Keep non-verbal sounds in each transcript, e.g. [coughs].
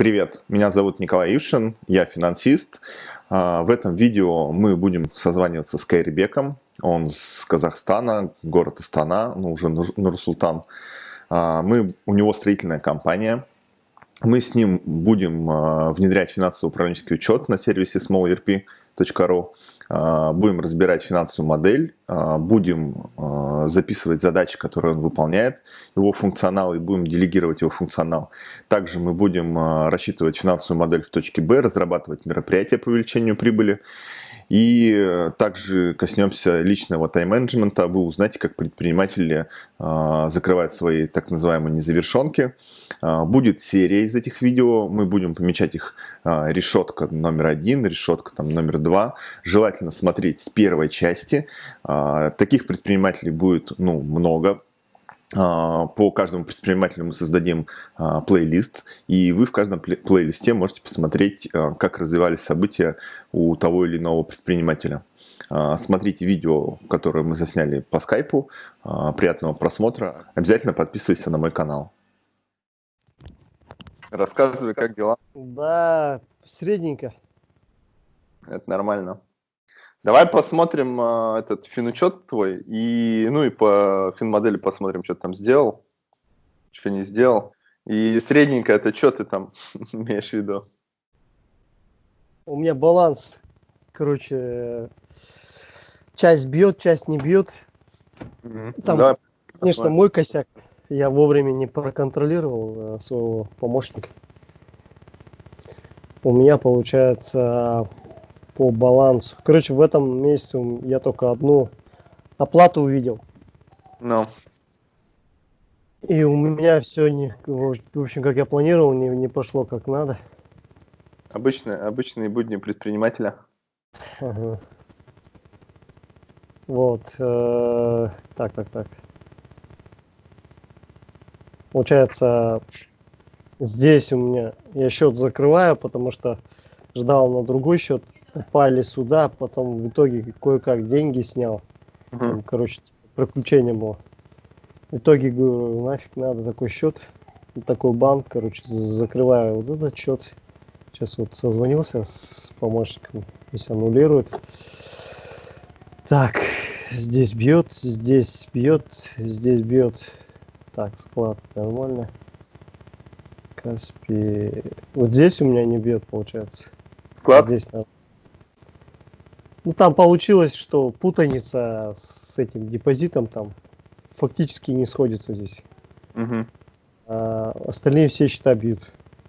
Привет, меня зовут Николай Ившин, я финансист. А, в этом видео мы будем созваниваться с Кайрибеком. Он с Казахстана, город Астана, ну уже Нур-Султан. А, мы, у него строительная компания. Мы с ним будем а, внедрять финансово-управленческий учет на сервисе SmallERP.ru. А, будем разбирать финансовую модель, а, будем а, записывать задачи, которые он выполняет, его функционал, и будем делегировать его функционал. Также мы будем рассчитывать финансовую модель в точке Б, разрабатывать мероприятия по увеличению прибыли и э, также коснемся личного тайм-менеджмента. Вы узнаете, как предприниматели э, закрывают свои так называемые незавершенки. Э, будет серия из этих видео. Мы будем помечать их э, решетка номер один, решетка там, номер два. Желательно смотреть с первой части. Таких предпринимателей будет ну, много а, по каждому предпринимателю мы создадим а, плейлист, и вы в каждом плейлисте можете посмотреть, а, как развивались события у того или иного предпринимателя. Смотрите видео, которое мы засняли по скайпу. Приятного просмотра. Обязательно подписывайся на мой канал. Рассказывай, как дела? Да, средненько. Это нормально. Давай посмотрим э, этот финучет твой, и, ну и по финмодели посмотрим, что ты там сделал, что не сделал. И средненько это что ты там [laughs] имеешь в виду? У меня баланс, короче, часть бьет, часть не бьет. Там, Давай, конечно, посмотрим. мой косяк. Я вовремя не проконтролировал э, своего помощника. У меня получается по балансу. Короче, в этом месяце я только одну оплату увидел. No. И у меня все не, в общем, как я планировал, не, не пошло как надо. Обычные, обычные будни предпринимателя. Ага. Вот. Э, так, так, так. Получается, здесь у меня я счет закрываю, потому что ждал на другой счет упали сюда, потом в итоге кое-как деньги снял. Угу. Там, короче, приключение было. В итоге говорю, нафиг надо такой счет, такой банк, короче, закрываю вот этот счет. Сейчас вот созвонился с помощником, пусть аннулирует. Так, здесь бьет, здесь бьет, здесь бьет. Так, склад нормально. Каспи. Вот здесь у меня не бьет, получается. Склад? Здесь нормально. Ну, там получилось, что путаница с этим депозитом там фактически не сходится здесь. Угу. А остальные все счета бьют.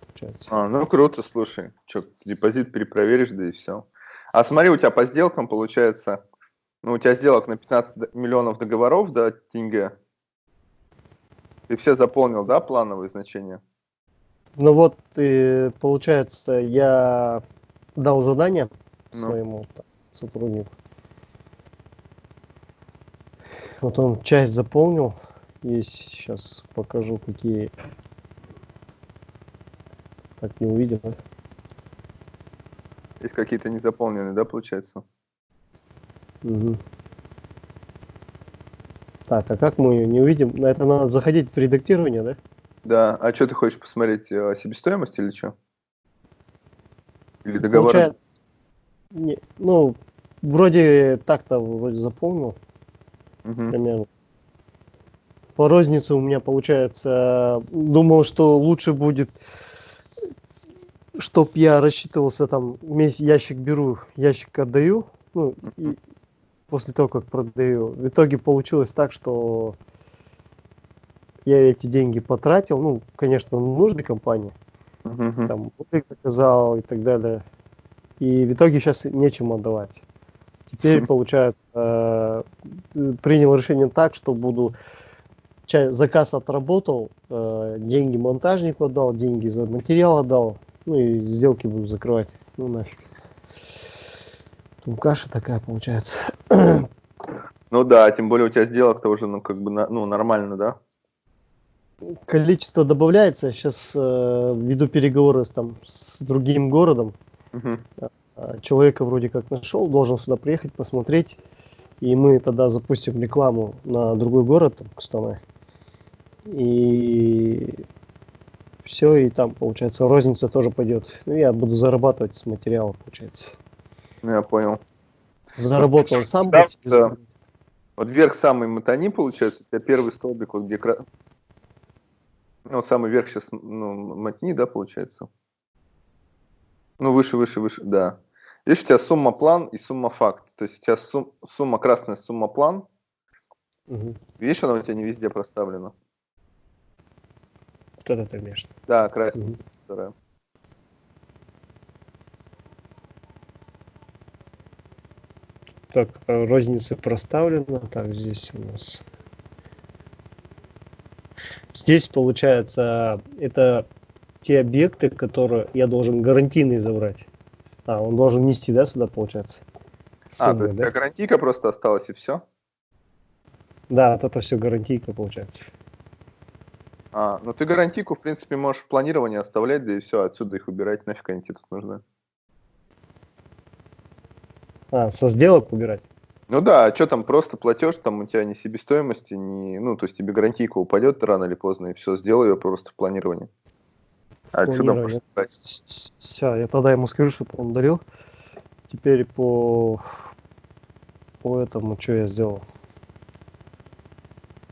Получается. А, ну круто, слушай. Что, депозит перепроверишь, да и все. А смотри, у тебя по сделкам получается, ну, у тебя сделок на 15 миллионов договоров, да, тенге. Ты все заполнил, да, плановые значения? Ну вот, и, получается, я дал задание ну. своему сотрудник. Вот он часть заполнил. Есть, сейчас покажу, какие. Так, не увидим, да? Есть какие-то незаполненные, да, получается? Угу. Так, а как мы ее не увидим? На это надо заходить в редактирование, да? Да. А что ты хочешь посмотреть? Э, себестоимость или что? Или договор? Получает... Не, ну, Вроде так-то вроде заполнил. Угу. Примерно. По рознице у меня получается, думал, что лучше будет, чтоб я рассчитывался там, ящик беру, ящик отдаю, ну, и после того, как продаю. В итоге получилось так, что я эти деньги потратил, ну, конечно, нужной компании, -huh. там, заказал и так далее. И в итоге сейчас нечем отдавать. Теперь, [laughs] получается, э, принял решение так, что буду заказ отработал, э, деньги монтажнику отдал, деньги за материал отдал, ну и сделки буду закрывать. Ну нафиг. Тут каша такая получается. [clears throat] Ну да, тем более у тебя сделок-то уже ну, как бы ну, нормально, да? Количество добавляется. Сейчас э, веду переговоры там, с другим городом. Угу. А, человека вроде как нашел, должен сюда приехать, посмотреть. И мы тогда запустим рекламу на другой город, там, Кустанай. И все, и там, получается, розница тоже пойдет. Ну, я буду зарабатывать с материала, получается. Ну, я понял. Заработал сам. Да, да. Вот вверх самый мотани, получается, у тебя первый столбик, вот где... Ну, самый верх сейчас, ну, мотни, да, получается? Ну, выше, выше, выше, да. Видишь, у тебя сумма план и сумма факт. То есть у тебя сум- сумма красная, сумма план. Мгм. Видишь, она у тебя не везде проставлена. Вот это имеешь. Да, красная Мгм. вторая. Так, э, розница проставлена. Так, здесь у нас. Здесь, получается, это те объекты, которые я должен гарантийные забрать. А, он должен нести, да, сюда, получается? А, то Суммы, есть да? гарантийка просто осталась и все? Да, вот это все гарантийка, получается. А, ну ты гарантийку, в принципе, можешь в планировании оставлять, да и все, отсюда их убирать, нафиг они тебе тут нужны. А, со сделок убирать. Ну да, а что там, просто платеж, там у тебя ни себестоимости, ни, ну, то есть тебе гарантийка упадет рано или поздно, и все, сделай ее просто в планировании. А отсюда можешь брать. Все, я тогда ему скажу, чтобы он дарил. Теперь по по этому, что я сделал?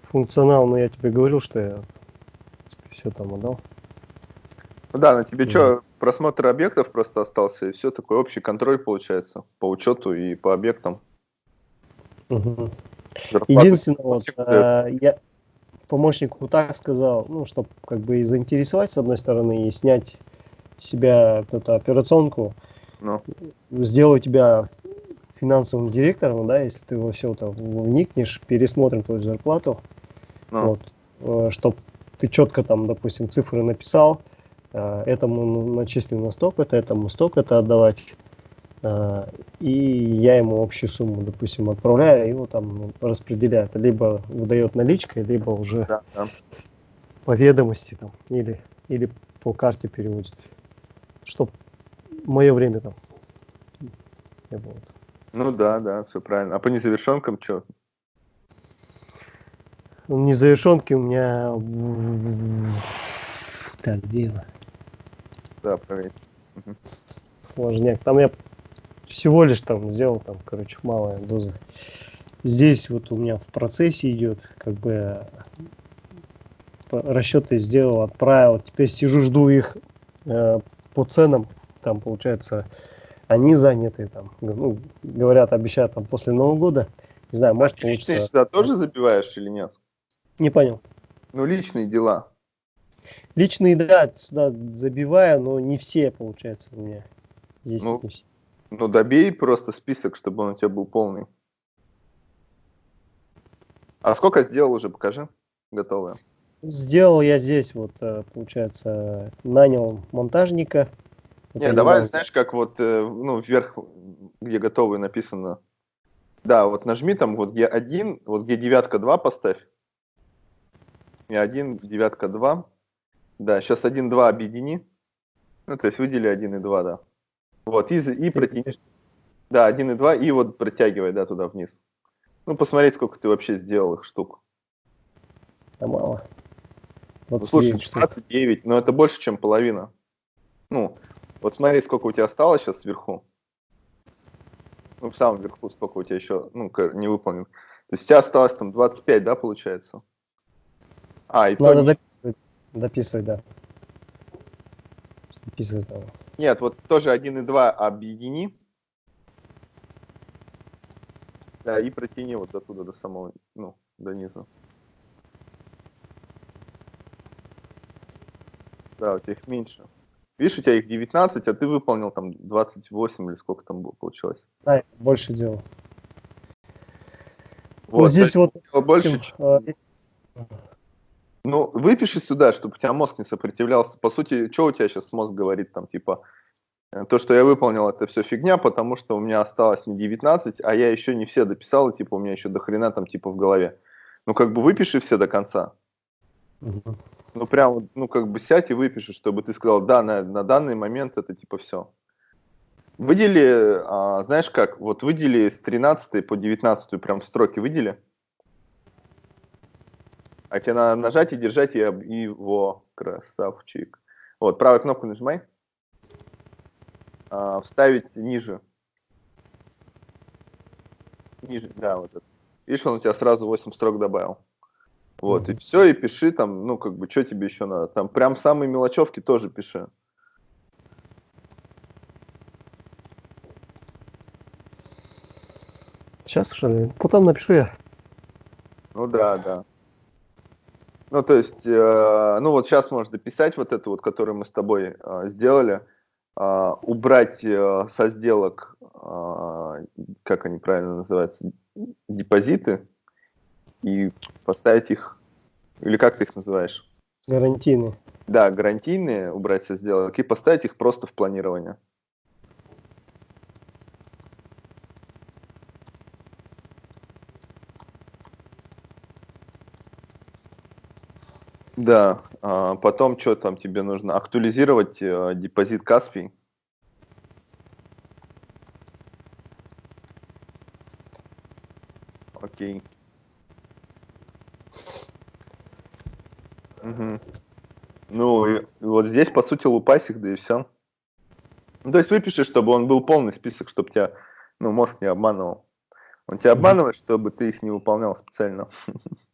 Функционал, ну я тебе говорил, что я все там отдал. Ну да, на тебе Мгм. что, просмотр объектов просто остался, и все, такой общий контроль получается по учету и по объектам. Зарплаты Единственное, вот, э, я помощнику так сказал, ну, чтобы как бы и заинтересовать с одной стороны, и снять с себя эту операционку, Ну, сделаю тебя финансовым директором, да, если ты во все это вникнешь, пересмотрим твою зарплату, ну, вот, чтобы ты четко там, допустим, цифры написал, э, этому ну, начислено на столько-то, этому столько-то отдавать, э, и я ему общую сумму, допустим, отправляю, и его там ну, распределяет, либо выдает наличкой, либо уже да, да. по ведомости там, или, или по карте переводит, чтоб мое время там не было. Ну да, да, все правильно. А по незавершенкам что? Незавершенки у меня... Так, она? Да, проверь. Сложняк. Там я всего лишь там сделал, там, короче, малая доза. Здесь вот у меня в процессе идет, как бы по- расчеты сделал, отправил. Теперь сижу, жду их э, по ценам. Там, получается, они заняты, там, ну, говорят, обещают там после Нового года. Не знаю, может Ты личные получится. сюда тоже забиваешь или нет? Не понял. Ну, личные дела. Личные, да, сюда забиваю, но не все, получается, у меня. Здесь Ну, не все. Ну, добей просто список, чтобы он у тебя был полный. А сколько сделал уже, покажи. Готовое. Сделал я здесь, вот, э, получается, нанял монтажника. Не, давай, недавно- знаешь, как вот, э, ну, вверх, где готовые написано. Да, вот нажми там, вот где один, вот где девятка 2 поставь. И один, девятка 2. Да, сейчас 1, 2 объедини. Ну, то есть выдели 1 и 2, да. Вот, и, и протяни. Да, 1 и 2, и вот протягивай, да, туда вниз. Ну, посмотреть, сколько ты вообще сделал их штук. Да мало. Ну, 29 слушай, штук. 29, но это больше, чем половина. Ну, вот смотри, сколько у тебя осталось сейчас сверху. Ну, в самом верху, сколько у тебя еще, ну, не выполнен. То есть у тебя осталось там 25, да, получается? А, и то Надо не- дописывать, дописывать, да. Дописывать надо. Нет, вот тоже 1 и 2 объедини. Да, и протяни вот до туда, до самого, ну, до низа. Да, у тебя их меньше. Видишь, у тебя их 19, а ты выполнил там 28 или сколько там было, получилось. А, я больше делал. Вот, Вот здесь вот, больше, чем- э, Ну, выпиши сюда, чтобы у тебя мозг не сопротивлялся. По сути, что у тебя сейчас мозг говорит там, типа, э, то, что я выполнил, это все фигня, потому что у меня осталось не 19, а я еще не все дописал, и, типа, у меня еще до хрена там, типа, в голове. Ну, как бы выпиши все до конца. мгм. Ну, прям, ну, как бы сядь и выпиши, чтобы ты сказал, да, на, на данный момент это, типа, все. Выдели, а, знаешь как, вот выдели с 13 по 19 прям строки выдели. А тебе надо нажать и держать его красавчик. Вот, правую кнопку нажимай. А, вставить ниже. Ниже, да, вот это. Видишь, он у тебя сразу 8 строк добавил. Вот, и все, и пиши там, ну, как бы, что тебе еще надо. Там прям самые мелочевки тоже пиши. Сейчас, что ли? Потом напишу я. Ну да, да. Ну, то есть, э, ну вот сейчас можно дописать вот эту вот, которую мы с тобой э, сделали, э, убрать э, со сделок, э, как они правильно называются, депозиты, и поставить их, или как ты их называешь? Гарантийные. Да, гарантийные убрать со сделок и поставить их просто в планирование. Да, а потом что там тебе нужно? Актуализировать э, депозит Каспий. Окей. Угу. Ну, и вот здесь, по сути, лупасик, да и все. Ну, то есть выпиши, чтобы он был полный список, чтобы тебя, ну, мозг не обманывал. Он тебя обманывает, чтобы ты их не выполнял специально. [laughs]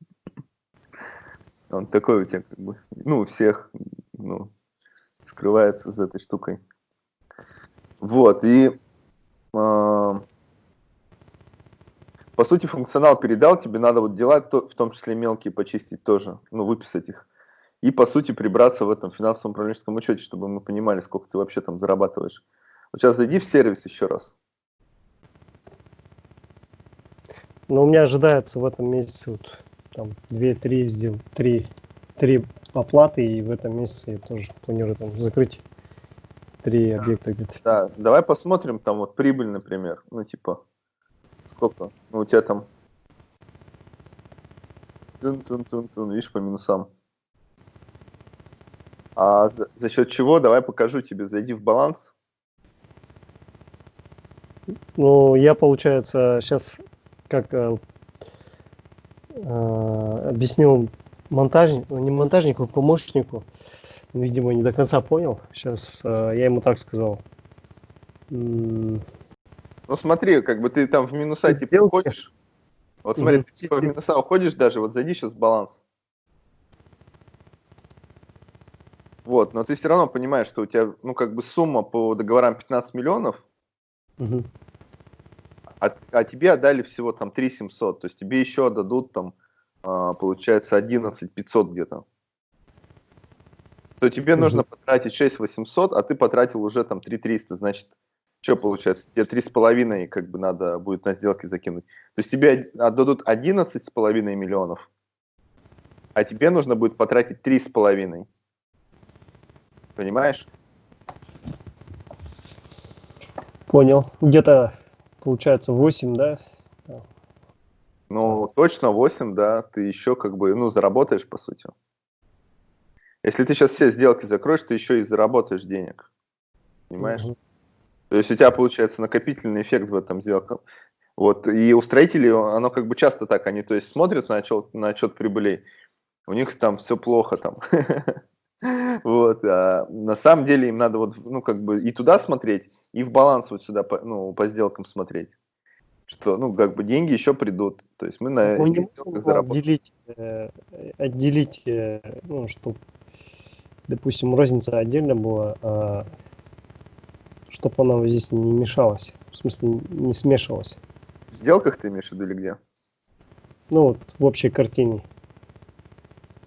Он такой у тебя, как бы, ну, у всех, ну, скрывается за этой штукой. Вот, и э, по сути функционал передал, тебе надо вот дела, в том числе мелкие, почистить тоже, ну, выписать их. И по сути прибраться в этом финансовом управленческом учете, чтобы мы понимали, сколько ты вообще там зарабатываешь. Вот сейчас зайди в сервис еще раз. Ну, у меня ожидается в этом месяце вот там 2-3 сделал, 3, 3 оплаты, и в этом месяце я тоже планирую там закрыть 3 объекта где-то. Да, давай посмотрим там вот прибыль, например, ну типа, сколько, ну у тебя там, тун -тун -тун -тун, видишь, по минусам. А за, за счет чего, давай покажу тебе, зайди в баланс. Ну, я, получается, сейчас как э, объяснил монтажнику, не монтажнику, а помощнику, видимо, не до конца понял. Сейчас э, я ему так сказал. Ну смотри, как бы ты там в минуса типа уходишь. Вот смотри, ты типа в минуса уходишь даже, вот зайди сейчас в баланс. Вот, но ты все равно понимаешь, что у тебя, ну, как бы сумма по договорам 15 миллионов, угу. А, а тебе отдали всего там 3 700, то есть тебе еще отдадут там, а, получается, 11 500 где-то. То тебе угу. нужно потратить 6 800, а ты потратил уже там 3 300, значит, что получается? Тебе 3,5 как бы надо будет на сделки закинуть. То есть тебе отдадут 11,5 миллионов, а тебе нужно будет потратить 3,5. Понимаешь? Понял. Где-то, получается, 8, да? Ну, точно 8, да. Ты еще как бы, ну, заработаешь, по сути. Если ты сейчас все сделки закроешь, ты еще и заработаешь денег. Понимаешь? Угу. То есть у тебя получается накопительный эффект в этом сделке. Вот, и у строителей оно как бы часто так, они то есть смотрят на отчет, на отчет прибылей, у них там все плохо там. [laughs] [laughs] Вот, а на самом деле им надо вот, ну, как бы и туда смотреть, и в баланс вот сюда, по, ну, по сделкам смотреть. Что, ну, как бы деньги еще придут. То есть мы на мы не можем отделить, э, отделить, э, ну, чтобы, допустим, розница отдельно была, а, чтобы она здесь не мешалась, в смысле не смешивалась. В сделках ты имеешь в виду или где? Ну, вот в общей картине.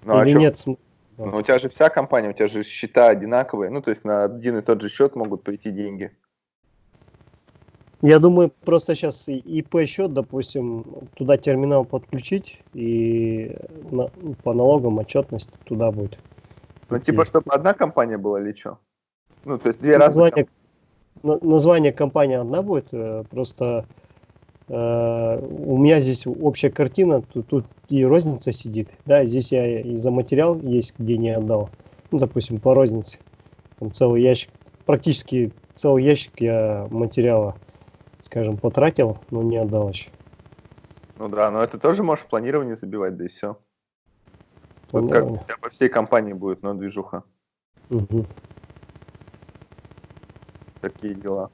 Ну, а или а нет смысла? Но у тебя же вся компания, у тебя же счета одинаковые, ну, то есть на один и тот же счет могут прийти деньги. Я думаю, просто сейчас ИП счет, допустим, туда терминал подключить и на, по налогам отчетность туда будет. Ну, типа, чтобы одна компания была или что? Ну, то есть две название, разные... Название компании одна будет, э, просто у меня здесь общая картина, тут, тут и розница сидит, да, здесь я и за материал есть, где не отдал, ну, допустим, по рознице, там целый ящик, практически целый ящик я материала, скажем, потратил, но не отдал еще. Ну да, но это тоже можешь в планирование забивать, да и все. Вот как у тебя по всей компании будет, но движуха. Мгм. Такие дела.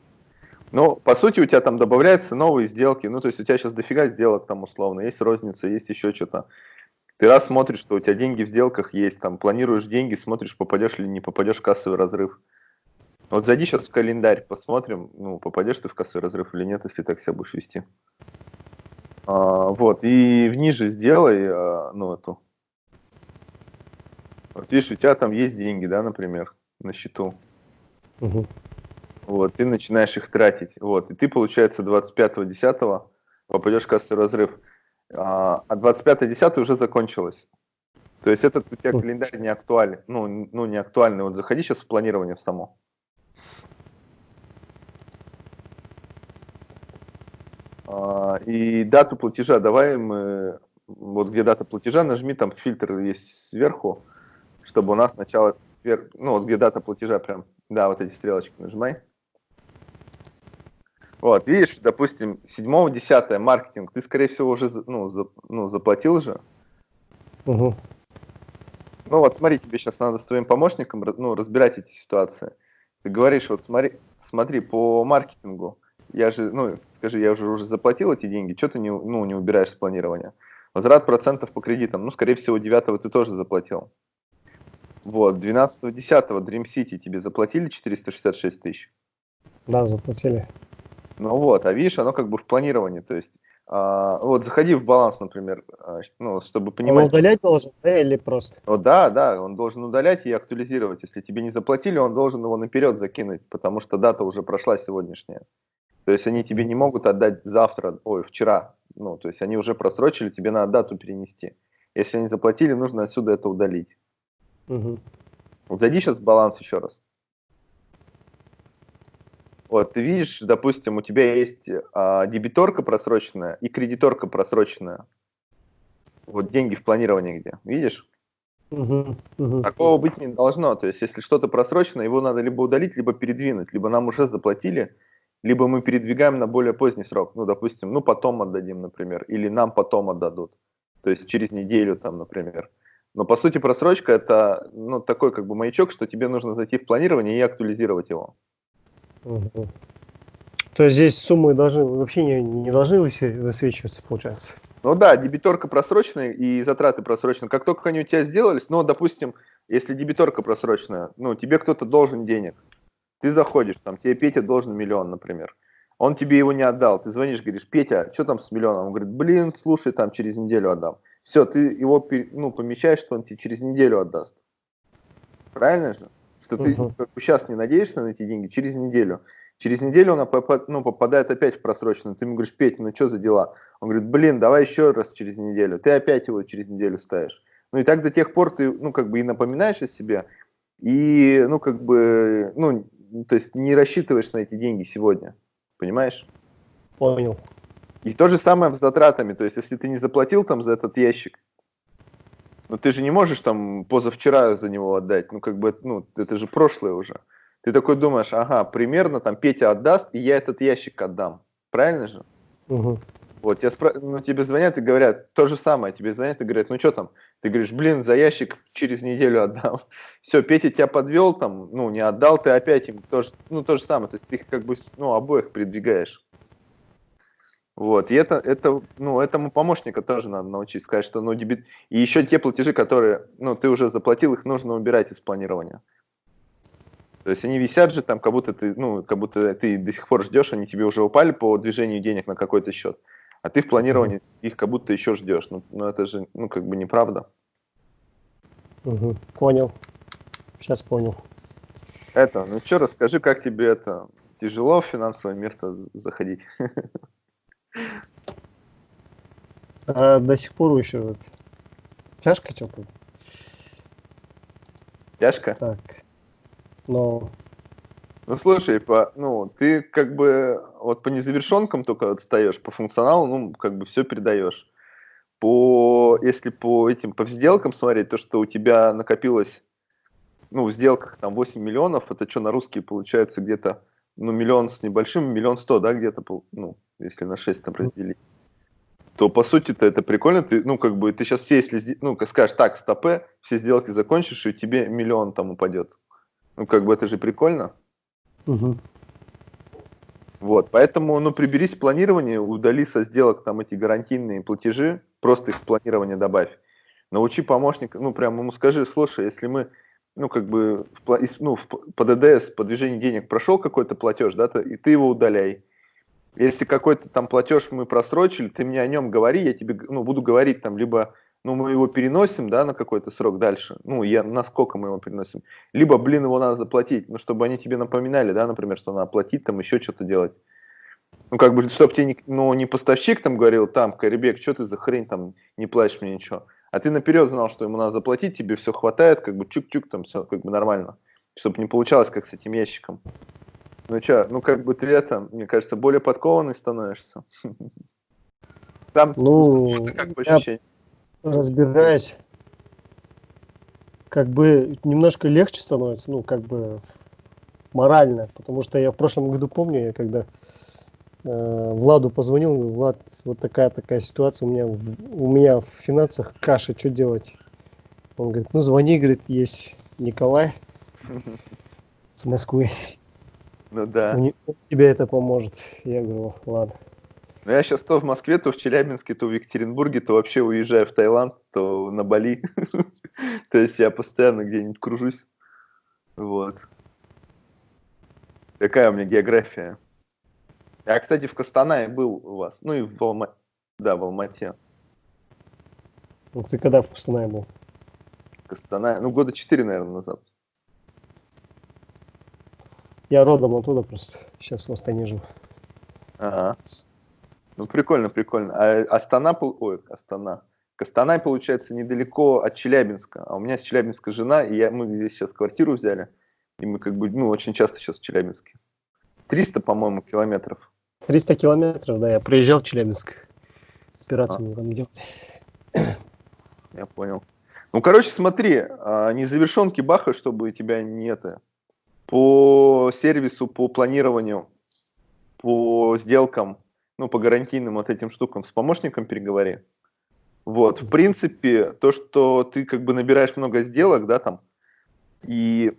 Ну, по сути, у тебя там добавляются новые сделки. Ну, то есть у тебя сейчас дофига сделок там условно. Есть розница, есть еще что-то. Ты раз смотришь, что у тебя деньги в сделках есть, там планируешь деньги, смотришь, попадешь или не попадешь в кассовый разрыв. Вот зайди сейчас в календарь, посмотрим, ну, попадешь ты в кассовый разрыв или нет, если так себя будешь вести. А, вот, и ниже сделай, а, ну, эту. Вот видишь, у тебя там есть деньги, да, например, на счету. Мгм. Вот, ты начинаешь их тратить. Вот, и ты, получается, 25.10 попадешь в кассовый разрыв. А, а 25.10 уже закончилось. То есть этот у тебя календарь не актуален. Ну, ну, не актуальный. Вот заходи сейчас в планирование в само. А, и дату платежа давай мы... Вот где дата платежа, нажми, там фильтр есть сверху, чтобы у нас сначала... Ну, вот где дата платежа прям. Да, вот эти стрелочки нажимай. Вот, видишь, допустим, 7-10 маркетинг, ты, скорее всего, уже ну, за- ну, заплатил же. Мгм. Ну вот смотри, тебе сейчас надо с твоим помощником ну, разбирать эти ситуации. Ты говоришь, вот смотри, смотри, по маркетингу, я же, ну, скажи, я уже, уже заплатил эти деньги, что ты не, ну, не убираешь с планирования? Возврат процентов по кредитам, ну, скорее всего, 9 ты тоже заплатил. Вот, 12-10 Dream City тебе заплатили 466 тысяч. Да, заплатили. Ну вот, а видишь, оно как бы в планировании, то есть, а, вот заходи в баланс, например, а, ну, чтобы Он понимать. удалять должен, да, или просто? Ну да, да, он должен удалять и актуализировать. Если тебе не заплатили, он должен его наперед закинуть, потому что дата уже прошла сегодняшняя. То есть они тебе не могут отдать завтра, ой, вчера. Ну, то есть они уже просрочили, тебе надо дату перенести. Если они заплатили, нужно отсюда это удалить. Вот зайди сейчас в баланс еще раз. Вот, ты видишь, допустим, у тебя есть а, дебиторка просроченная и кредиторка просроченная. Вот деньги в планировании где, видишь? Мгм. Мгм. Такого быть не должно. То есть, если что-то просрочено, его надо либо удалить, либо передвинуть. Либо нам уже заплатили, либо мы передвигаем на более поздний срок. Ну, допустим, ну, потом отдадим, например. Или нам потом отдадут. То есть, через неделю там, например. Но, по сути, просрочка – это, ну, такой как бы маячок, что тебе нужно зайти в планирование и актуализировать его. Мгм. То есть здесь суммы должны вообще не, не должны высве- высвечиваться, получается. Ну да, дебиторка просроченная и затраты просроченные. Как только они у тебя сделались, ну, допустим, если дебиторка просроченная, ну, тебе кто-то должен денег. Ты заходишь, там, тебе Петя должен миллион, например. Он тебе его не отдал. Ты звонишь, говоришь, Петя, что там с миллионом? Он говорит, блин, слушай, там через неделю отдам. Все, ты его ну, помещаешь, что он тебе через неделю отдаст. Правильно же? Что ты Мгм. сейчас не надеешься на эти деньги, через неделю. Через неделю он попа- ну, попадает опять в просроченную. Ты ему говоришь, Петя, ну что за дела? Он говорит, блин, давай еще раз через неделю. Ты опять его через неделю ставишь. Ну и так до тех пор ты, ну, как бы и напоминаешь о себе, и, ну, как бы, ну, то есть не рассчитываешь на эти деньги сегодня. Понимаешь? Понял. И то же самое с затратами. То есть, если ты не заплатил там за этот ящик, ну ты же не можешь там позавчера за него отдать. Ну, как бы, ну, это же прошлое уже. Ты такой думаешь, ага, примерно там Петя отдаст, и я этот ящик отдам. Правильно же? Мгм. Вот, я спра... ну, тебе звонят и говорят то же самое. Тебе звонят и говорят, ну что там? Ты говоришь, блин, за ящик через неделю отдам. [laughs] Все, Петя тебя подвел, там, ну, не отдал, ты опять им тоже, ну, то же самое. То есть ты их как бы, ну, обоих передвигаешь. Вот, и это, это, ну, этому помощника тоже надо научить, сказать, что, ну, дебит... И еще те платежи, которые, ну, ты уже заплатил, их нужно убирать из планирования. То есть они висят же там, как будто ты, ну, как будто ты до сих пор ждешь, они тебе уже упали по движению денег на какой-то счет, а ты в планировании их как будто еще ждешь. Ну, ну это же, ну, как бы неправда. Мгм. Понял. Сейчас понял. Это, ну что, расскажи, как тебе это тяжело в финансовый мир-то заходить? [laughs] А до сих пор еще вот тяжко что-то. Тяжко? Так. Но Ну, слушай, по, ну, ты как бы вот по незавершенкам только отстаешь, по функционалу, ну, как бы все передаешь. По, если по этим, по сделкам смотреть, то, что у тебя накопилось, ну, в сделках там 8 миллионов, это что, на русские получается где-то, ну, миллион с небольшим, миллион сто, да, где-то, ну, если на 6 там разделить, то, по сути-то, это прикольно, ты, ну, как бы, ты сейчас все, если, ну, скажешь, так, стопе, все сделки закончишь, и тебе миллион там упадет. Ну, как бы это же прикольно. Мгм. Вот, поэтому, ну, приберись планирование, удали со сделок там эти гарантийные платежи, просто их в планирование добавь. Научи помощника, ну, прям ему скажи, слушай, если мы, ну, как бы, в, ну, в по ДДС, по движению денег прошел какой-то платеж, да, то- и ты его удаляй. Если какой-то там платеж мы просрочили, ты мне о нем говори, я тебе, ну, буду говорить там, либо, ну, мы его переносим, да, на какой-то срок дальше, ну, я, насколько мы его переносим, либо, блин, его надо заплатить, ну, чтобы они тебе напоминали, да, например, что надо платить, там, еще что-то делать. Ну, как бы, чтобы тебе не, ну, не поставщик там говорил, там, Карибек, что ты за хрень там, не платишь мне ничего. А ты наперед знал, что ему надо заплатить, тебе все хватает, как бы чук-чук, там все как бы нормально. Чтобы не получалось, как с этим ящиком. Ну что, ну как бы ты это, мне кажется, более подкованный становишься. Там Ну, как ощущение. разбираясь, как бы немножко легче становится, ну, как бы морально, потому что я в прошлом году помню, я когда э, Владу позвонил, говорю, Влад, вот такая такая ситуация, у меня, у меня в финансах каша, что делать? Он говорит, ну звони, говорит, есть Николай [laughs] с Москвы, Ну да. тебе это поможет. Я говорю, ладно. Ну, я сейчас то в Москве, то в Челябинске, то в Екатеринбурге, то вообще уезжаю в Таиланд, то на Бали. [laughs] То есть я постоянно где-нибудь кружусь. Вот. Такая у меня география. Я, кстати, в Костанае был у вас. Ну и в Алма... Да, в Алмате. Ну, ты когда в Костанае был? Костанае. Ну, года четыре, наверное, назад. Я родом оттуда просто, сейчас в Астане живу. Ага. Ну, прикольно, прикольно. А Астана, пол- ой, Астана. Костанай, получается, недалеко от Челябинска. А у меня с Челябинска жена, и я, мы здесь сейчас квартиру взяли. И мы как бы, ну, очень часто сейчас в Челябинске. 300, по-моему, километров. 300 километров, да, я приезжал в Челябинск. Операцию мы там делали. Я понял. Ну, короче, смотри, а, незавершенки баха, чтобы тебя не это. По сервису, по планированию, по сделкам, ну, по гарантийным вот этим штукам с помощником переговори. Вот, в принципе, то, что ты как бы набираешь много сделок, да, там, и,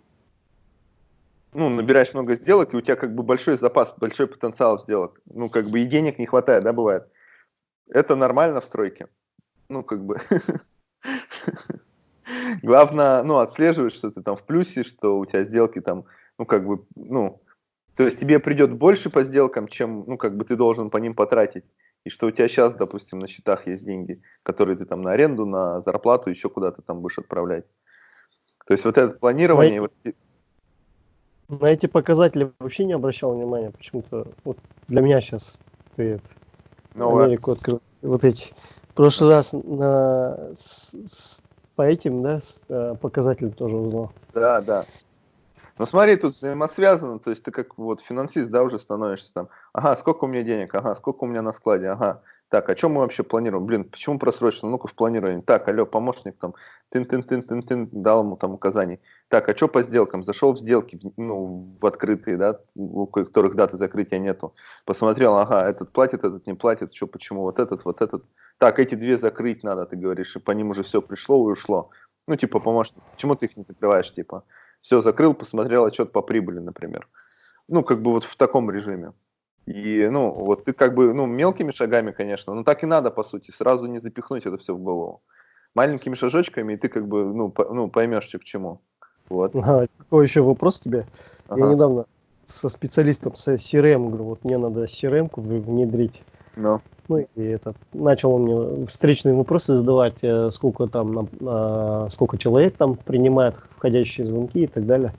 ну, набираешь много сделок, и у тебя как бы большой запас, большой потенциал сделок. Ну, как бы и денег не хватает, да, бывает. Это нормально в стройке. Ну, как бы. [laughs] [laughs] Главное, ну, отслеживать, что ты там в плюсе, что у тебя сделки там, ну, как бы, ну, то есть тебе придет больше по сделкам, чем, ну, как бы ты должен по ним потратить. И что у тебя сейчас, допустим, на счетах есть деньги, которые ты там на аренду, на зарплату, еще куда-то там будешь отправлять. То есть вот это планирование, вот эти- На эти показатели вообще не обращал внимания. Почему-то вот для меня сейчас ты это, ну, Америку открыл. Вот эти. В прошлый раз на, с- с- по этим, да, э, показателям тоже узнал. Да, да. Ну смотри, тут взаимосвязано, то есть ты как вот финансист, да, уже становишься там, ага, сколько у меня денег, ага, сколько у меня на складе, ага, так, а чем мы вообще планируем? Блин, почему просрочено? Ну-ка в планировании. Так, алло, помощник там, тын-тын-тын-тын-тын, дал ему там указаний. Так, а что по сделкам? Зашел в сделки, ну, в открытые, да, у которых даты закрытия нету. Посмотрел, ага, этот платит, этот не платит, что, почему, вот этот, вот этот. Так, эти две закрыть надо, ты говоришь, и по ним уже все пришло и ушло. Ну, типа, помощник, почему ты их не закрываешь, типа? Все, закрыл, посмотрел отчет по прибыли, например. Ну, как бы вот в таком режиме. И, ну, вот ты как бы, ну, мелкими шагами, конечно, но так и надо, по сути, сразу не запихнуть это все в голову. Маленькими шажочками, и ты как бы, ну, по- ну поймешь, что к чему. Вот. Ага, какой еще вопрос тебе? Я Ага. недавно со специалистом с CRM говорю, вот мне надо CRM-ку внедрить. Ну, Ну и этот, начал он мне встречные вопросы задавать, э, сколько там, на- сколько человек там принимает входящие звонки и так далее.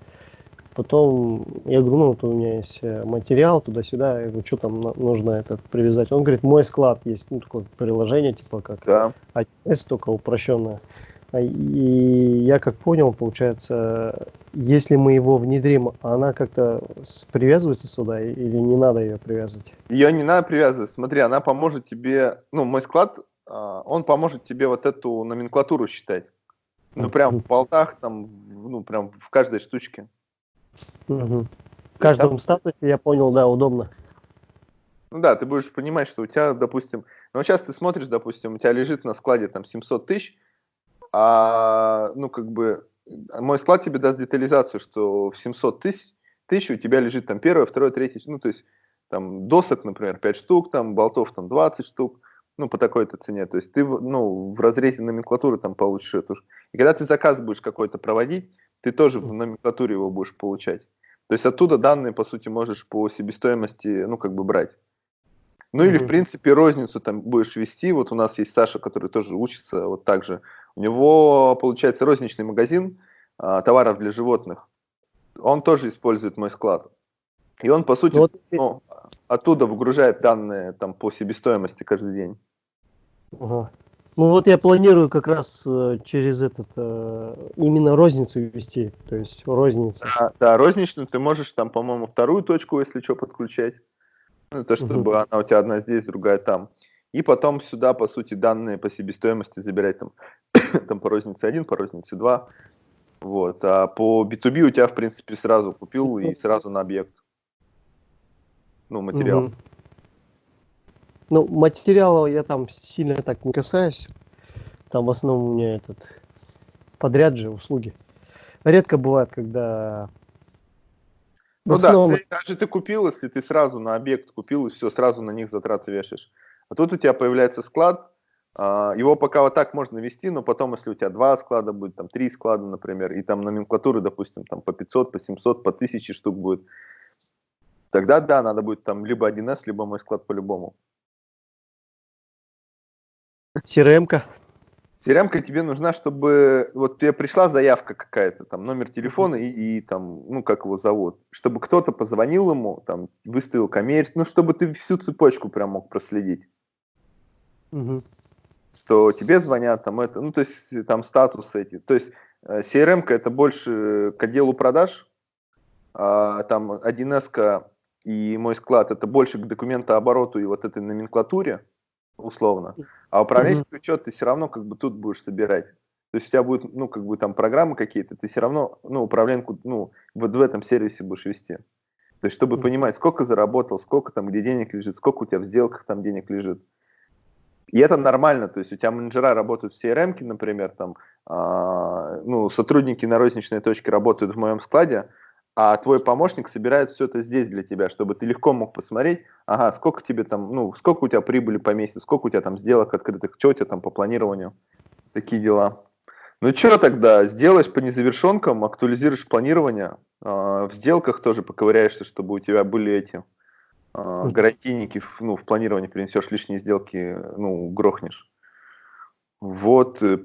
Потом я говорю, ну вот у меня есть э, материал туда-сюда, я говорю, что там нужно этот привязать. Он говорит, мой склад есть, ну такое приложение типа как да. ATS, только упрощенное. А, И я как понял, получается, если мы его внедрим, она как-то привязывается сюда или не надо ее привязывать? Ее не надо привязывать. Смотри, она поможет тебе, ну, мой склад, а, он поможет тебе вот эту номенклатуру считать. Ну, прям в болтах, там, ну, прям в каждой штучке. Мгм. В каждом статусе, я понял, да, удобно. Ну да, ты будешь понимать, что у тебя, допустим, ну сейчас ты смотришь, допустим, у тебя лежит на складе там 700 тысяч, а, ну как бы мой склад тебе даст детализацию, что в 700 тысяч, тысяч у тебя лежит там первое, второе, третье, ну, то есть там досок, например, 5 штук, там болтов там 20 штук, ну, по такой-то цене. То есть ты, ну, в разрезе номенклатуры там получишь эту. И когда ты заказ будешь какой-то проводить, ты тоже в номенклатуре его будешь получать. То есть оттуда данные, по сути, можешь по себестоимости, ну, как бы брать. Ну, или, в принципе, розницу там будешь вести. Вот у нас есть Саша, который тоже учится вот так же. У него, получается, розничный магазин а, товаров для животных. Он тоже использует мой склад. И он, по сути, вот. ну, оттуда выгружает данные там по себестоимости каждый день. Ага. Ну вот я планирую как раз э, через этот э, именно розницу вести, то есть розница. Да, да, розничную ты можешь там, по-моему, вторую точку, если что, подключать. Ну, то, чтобы угу. она у тебя одна здесь, другая там. И потом сюда, по сути, данные по себестоимости забирать там, [coughs] там по рознице 1, по рознице 2. Вот. А по B2B у тебя, в принципе, сразу купил и сразу на объект. Ну, материал. Угу. Ну, материала я там сильно так не касаюсь. Там в основном у меня этот подряд же услуги. Редко бывает, когда... Ну основном... да, ты, даже ты купил, если ты сразу на объект купил, и все, сразу на них затраты вешаешь. А тут у тебя появляется склад, а, его пока вот так можно вести, но потом, если у тебя два склада будет, там три склада, например, и там номенклатуры, допустим, там по 500, по 700, по 1000 штук будет, тогда да, надо будет там либо 1С, либо мой склад по-любому. CRM-ка. CRM-ка тебе нужна, чтобы вот тебе пришла заявка какая-то, там номер телефона и, и там, ну как его зовут, чтобы кто-то позвонил ему, там выставил коммерс, ну чтобы ты всю цепочку прям мог проследить. Угу. Что тебе звонят, там это, ну то есть там статусы эти. То есть э, CRM-ка это больше к отделу продаж, а, там 1С и мой склад это больше к документообороту и вот этой номенклатуре условно. А управленческий mm-hmm. учет ты все равно как бы тут будешь собирать. То есть у тебя будет, ну, как бы там программы какие-то, ты все равно, ну, управленку, ну, вот в этом сервисе будешь вести. То есть, чтобы mm-hmm. понимать, сколько заработал, сколько там, где денег лежит, сколько у тебя в сделках там денег лежит. И это нормально, то есть у тебя менеджера работают в CRM, например, там, э, ну, сотрудники на розничной точке работают в моем складе, а твой помощник собирает все это здесь для тебя, чтобы ты легко мог посмотреть, ага, сколько тебе там, ну, сколько у тебя прибыли по месяцу, сколько у тебя там сделок открытых, что у тебя там по планированию, такие дела. Ну что тогда, сделаешь по незавершенкам, актуализируешь планирование, э, в сделках тоже поковыряешься, чтобы у тебя были эти э, гарантийники, ну, в планировании принесешь лишние сделки, ну, грохнешь. Вот, э,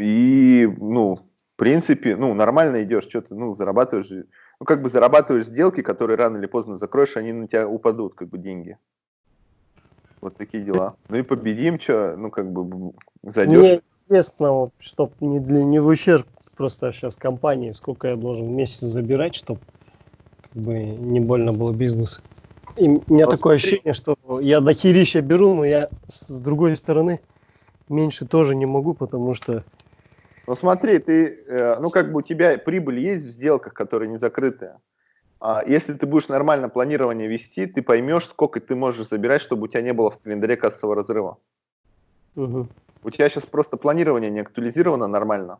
и, ну, в принципе, ну, нормально идешь, что ты, ну, зарабатываешь ну, как бы зарабатываешь сделки, которые рано или поздно закроешь, они на тебя упадут, как бы, деньги. Вот такие дела. Ну и победим, что, ну, как бы, зайдешь. Мне интересно, чтобы не, для, не в ущерб просто сейчас компании, сколько я должен в месяц забирать, чтобы как бы не больно было бизнес. И у меня вот такое ощущение, что я до херища беру, но я с другой стороны меньше тоже не могу, потому что ну смотри, ты, э, ну как бы у тебя прибыль есть в сделках, которые не закрытые. А если ты будешь нормально планирование вести, ты поймешь, сколько ты можешь забирать, чтобы у тебя не было в календаре кассового разрыва. Угу. У тебя сейчас просто планирование не актуализировано нормально.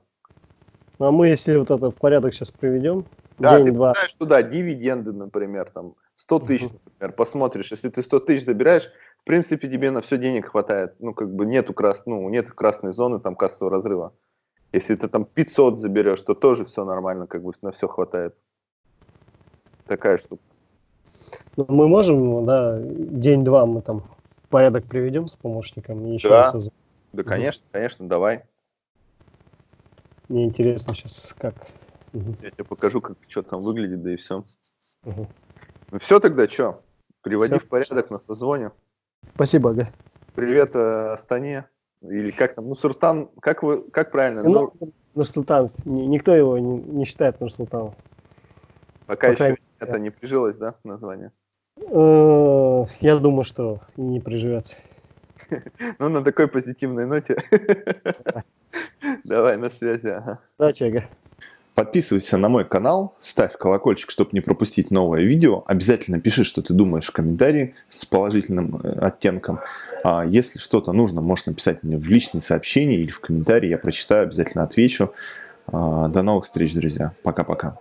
Ну, а мы, если вот это в порядок сейчас приведем, да, день, ты два. знаешь туда дивиденды, например, там 100 тысяч, угу. например, посмотришь, если ты 100 тысяч забираешь, в принципе, тебе на все денег хватает. Ну, как бы нету, крас... ну, нет красной зоны там кассового разрыва. Если ты там 500 заберешь, то тоже все нормально, как бы на все хватает. Такая штука. Ну, мы можем, да, день-два мы там порядок приведем с помощником и еще да. раз созвон. Да, конечно, угу. конечно, давай. Мне интересно сейчас как. Угу. Я тебе покажу, как что там выглядит, да и все. Угу. Ну все тогда, что? Приводи все. в порядок на созвоне. Спасибо, да. Привет э, Астане. Или как там, Нурсултан, как вы, как правильно? Ну, ну Нурсултан, никто его не, не считает Нурсултаном. Пока, Пока еще это не прижилось, да, название? Э, я думаю, что не приживется. [laughs] Ну, на такой позитивной ноте. [laughs] Давай, на связи. Да, Чега. Подписывайся на мой канал, ставь колокольчик, чтобы не пропустить новое видео. Обязательно пиши, что ты думаешь в комментарии с положительным э, оттенком. А если что-то нужно, можешь написать мне в личные сообщения или в комментарии, я прочитаю, обязательно отвечу. А, До новых встреч, друзья. Пока-пока.